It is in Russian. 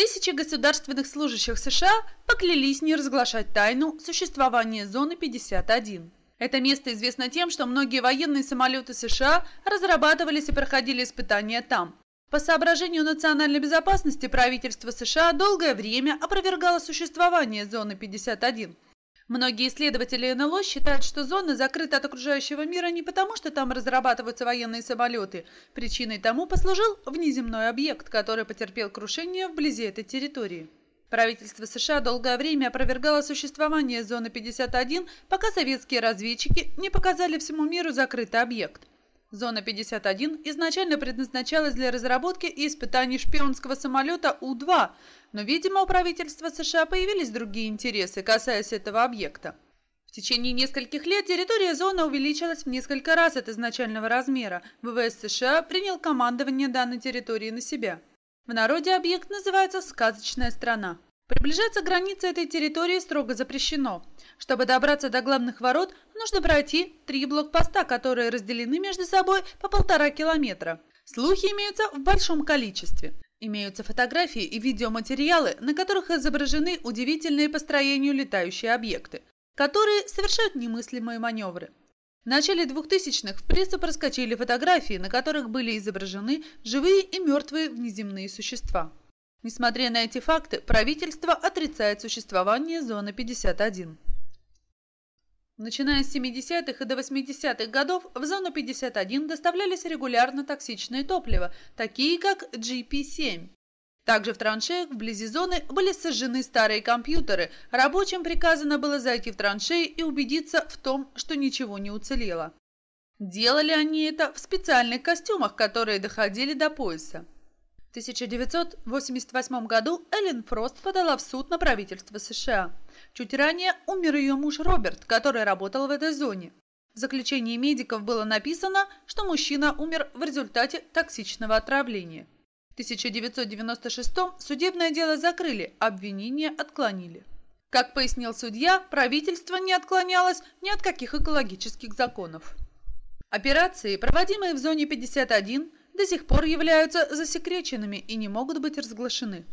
Тысячи государственных служащих США поклялись не разглашать тайну существования зоны 51. Это место известно тем, что многие военные самолеты США разрабатывались и проходили испытания там. По соображению национальной безопасности правительство США долгое время опровергало существование зоны 51. Многие исследователи НЛО считают, что зона закрыта от окружающего мира не потому, что там разрабатываются военные самолеты. Причиной тому послужил внеземной объект, который потерпел крушение вблизи этой территории. Правительство США долгое время опровергало существование зоны 51, пока советские разведчики не показали всему миру закрытый объект. Зона 51 изначально предназначалась для разработки и испытаний шпионского самолета У-2, но, видимо, у правительства США появились другие интересы, касаясь этого объекта. В течение нескольких лет территория зоны увеличилась в несколько раз от изначального размера. ВВС США принял командование данной территории на себя. В народе объект называется «сказочная страна». Приближаться к границе этой территории строго запрещено. Чтобы добраться до главных ворот, нужно пройти три блокпоста, которые разделены между собой по полтора километра. Слухи имеются в большом количестве. Имеются фотографии и видеоматериалы, на которых изображены удивительные по строению летающие объекты, которые совершают немыслимые маневры. В начале 2000-х в прессу проскочили фотографии, на которых были изображены живые и мертвые внеземные существа. Несмотря на эти факты, правительство отрицает существование зоны 51. Начиная с 70-х и до 80-х годов в зону 51 доставлялись регулярно токсичное топливо, такие как GP-7. Также в траншеях вблизи зоны были сожжены старые компьютеры, рабочим приказано было зайти в траншеи и убедиться в том, что ничего не уцелело. Делали они это в специальных костюмах, которые доходили до пояса. В 1988 году Эллен Фрост подала в суд на правительство США. Чуть ранее умер ее муж Роберт, который работал в этой зоне. В заключении медиков было написано, что мужчина умер в результате токсичного отравления. В 1996 судебное дело закрыли, обвинения отклонили. Как пояснил судья, правительство не отклонялось ни от каких экологических законов. Операции, проводимые в зоне 51, до сих пор являются засекреченными и не могут быть разглашены.